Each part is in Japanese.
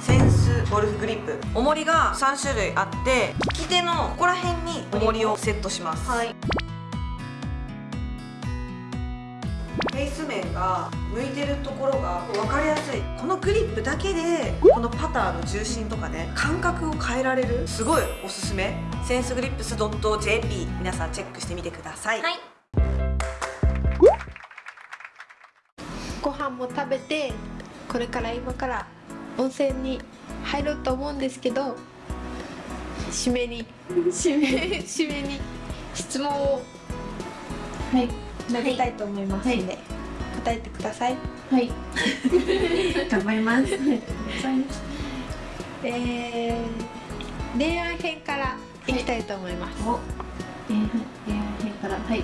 センスゴルフグリップ。重りが3種類あって利き手のここら辺に重りをセットします、はい。フェイス面が向いてるところが分かりやすい。このグリップだけでこのパターの重心とかね感覚を変えられるすごいおすすめ。センスグリップス .jp 皆さんチェックしてみてください、はい。ご飯も食べてこれから今から温泉に入ろうと思うんですけど締めに。締め。締めに質問を。はい。投げたいと思いますので、答えてください。はい。頑張ります。えー、恋愛編からいきたいと思います、はいえー、辺から。はい。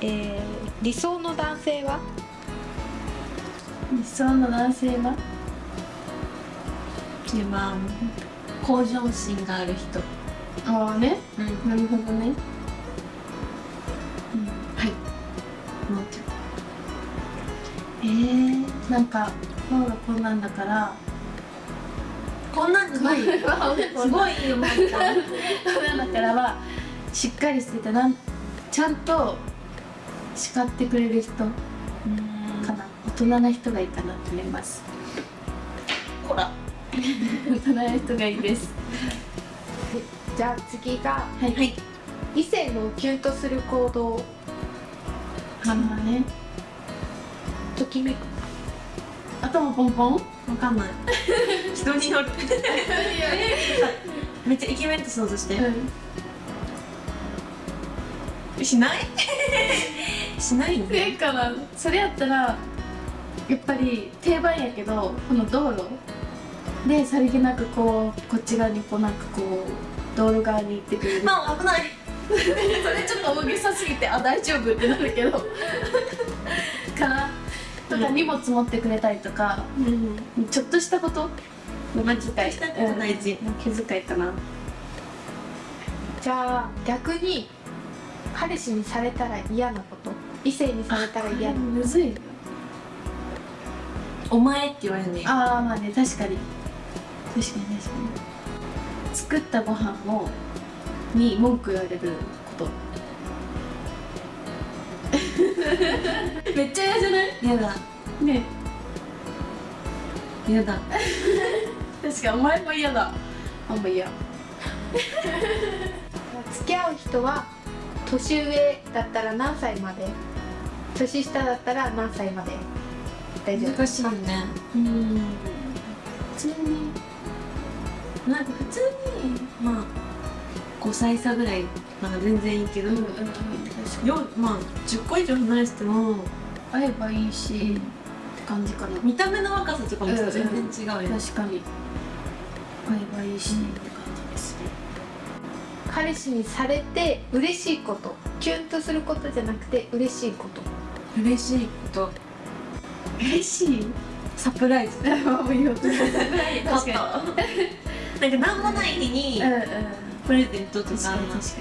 えー、理想の男性は？理想の男性は？一番向上心がある人。ああね。うん。なるほどね。はい。思っちゃえー、なんか今日がこんなんだから。うこんなんじゃない。よすごいいいよマジでこんなんだからはしっかりしててなんちゃんと叱ってくれる人人な人がいいかなと思います。ほら。大人な人がいいです。じゃあ次がはい、はい、異性のキュンとする行動。あのね。ときめく。頭ポンポン？わかんない。人による。めっちゃイケメンって想像して。うしない？しないよんでかなそれやったらやっぱり定番やけどこの道路でさりげなくこうこっち側にこうなんかこう道路側に行ってくれる。まあ危ない。それちょっと大げさすぎてあ大丈夫ってなるけど。かな。とか荷物持ってくれたりとか、ちょっとしたこと？の気遣いしたこと大事うん。気遣いかな。じゃあ逆に彼氏にされたら嫌なこと？異性にされたら嫌なむずいお前って言われるねああまあね確かに。確かに確かに。作ったご飯をに文句言われること。めっちゃ嫌じゃない？やだ。ね。やだ。確かにお前も嫌だ。あんま嫌。付き合う人は年上だったら何歳まで？年下だったら何歳まで？大丈夫。難しいね。うん。普通になんか普通にまあ5歳差ぐらいまあ全然いいけど、うんうんよまあ10個以上離れてても会えばいいしって感じかな。見た目の若さとかも全然違うよ、確かに。会えばいいしって感じですね。彼氏にされて嬉しいことキュンとすることじゃなくて嬉しいこと。嬉しいこと嬉しい。サプライズ。もういいよ確かになんか何もない日にプレゼントとか確かに確か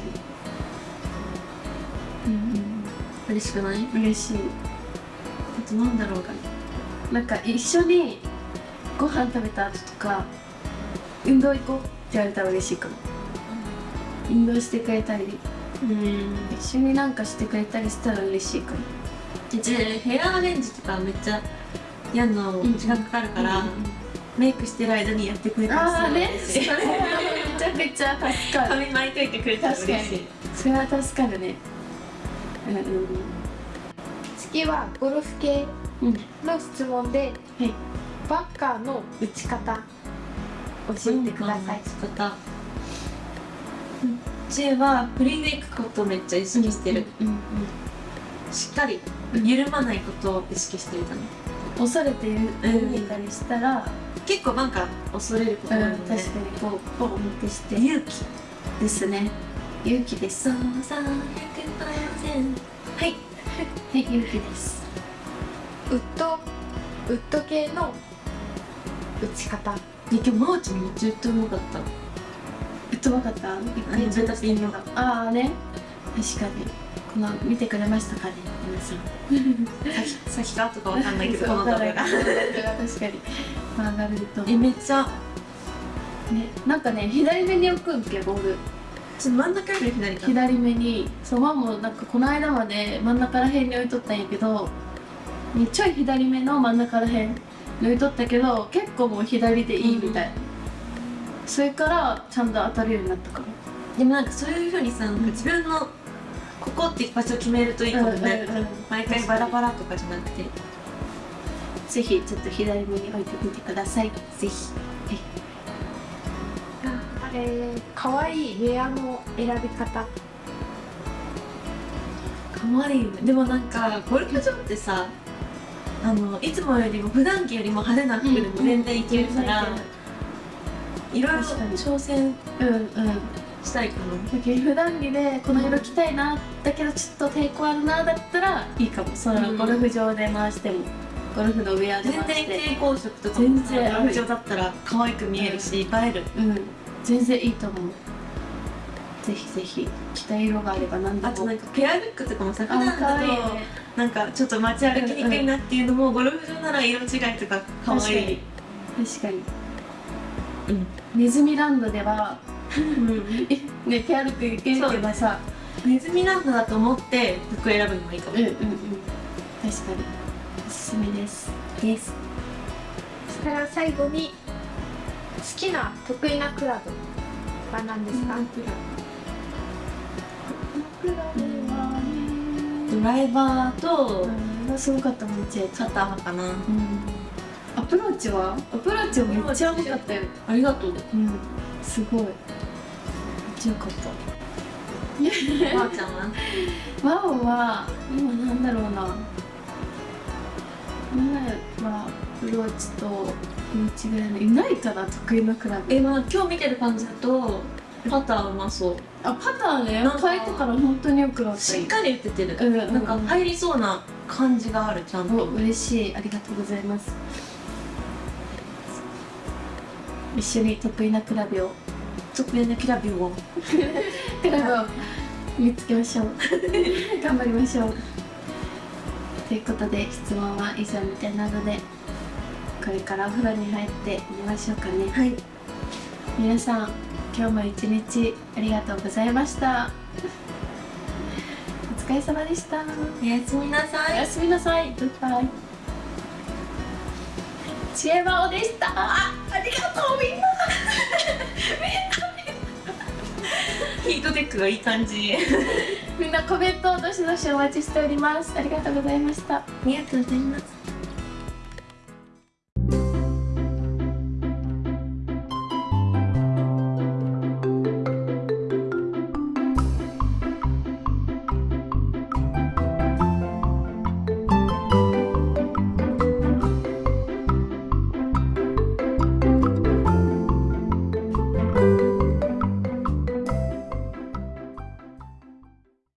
に。うん嬉しくない？うん嬉しい。あとなんだろうかな。んか一緒にご飯食べた後とか運動行こうって言われたら嬉しいかも。運動してくれたり。うん。一緒になんかしてくれたりしたら嬉しいかもヘアアレンジとかめっちゃやんの時間かかるから、メイクしてる間にやってくれたりするね。めちゃくちゃ助かる髪巻いといてくれたら嬉しい。それは助かるね。うん。うん次はゴルフ系うんの質問ではい。バッカーの打ち方教えてください、方。うちは振りでいくことをめっちゃ意識してる、うんうん。しっかり緩まないことを意識してるかな恐れてる見たりしたら、結構なんか恐れることうんあるので、確かにこうポンってして。勇気ですね。勇気です。そう300%はい。はい勇気です。ウッドウッド系の打ち方。今日マーチめっちゃうまかった？ぶっとばかった？一あのベタピンのああね。確かにこの見てくれましたかね皆さん。先 先かとかわかんないけどこの動画が。確かに。曲がると。えめっちゃ。ねなんかね左目に置くんけボールちょっと真ん中より左か。左目に。そうマンもなんかこの間まで真ん中ら辺に置いとったんやけどちょい左目の真ん中ら辺に置いとったけど結構もう左でいいみたい、それからちゃんと当たるようになったからでもなんかそういうふうにさなんか自分のここっていう場所を決めるといいかもね、うんうんうん。毎回バラバラとかじゃなくて。ぜひちょっと左目に置いてみてください。ぜひ。あれ可愛いウェアの選び方。かわいいでもなんかゴルフ場ってさあのいつもよりも普段着よりも派手な服でも全然いけるから、いろいろ挑戦うんうんしたいかだけど普段着でこの色着たいなだけどちょっと抵抗あるなだったらいいかも。そのうんゴルフ場で回してもゴルフのウェアな全然で回して蛍光色とか全然ゴルフ場だったら可愛く見えるし、映える。うん。全然いいと思う。ぜひぜひ着たい色があれば何でも。あとなんかペアルックとかもさ普あ段だとね。なんかちょっと街歩きにくいなっていうのも、ゴルフ場なら色違いとか可愛い。確かに。うん。ネズミランドではうんねペアルックいけるけどさネズミランドだと思って服選ぶのもいいかも。うんうんうん。確かに。おすすめです。です。そしたら最後に好きな得意なクラブ。は何ですか、ドライバーとうんすごかっためっちゃよかったかな。うんアプローチは？アプローチはめっちゃ良かったよ。ありがとう。うん。すごい。めっちゃ良かった。ばあちゃんは？ワオは今なんだろうな。前はアプローチとミドルぐらいのアイアンかな得意なクラブ。えまあ今日見てる感じだとパターうまそう。あパターね。なんか変えてから本当によくなった。しっかり打ててる、うんうん。なんか入りそうな感じがあるちゃんと。お嬉しい。ありがとうございます一緒に得意なクラブを得意なキラビをクラブを見つけましょう。頑張りましょう。ということで質問は以上みたいなのでこれからお風呂に入ってみましょうかね。はい。皆さん今日も一日ありがとうございました。お疲れ様でした。おやすみなさおやすみなさい。グッバイ。知恵魔王でした。あ、ありがとう みんな。ヒートテックがいい感じみんなコメントをどしどしお待ちしております。ありがとうございました。ありがとうございます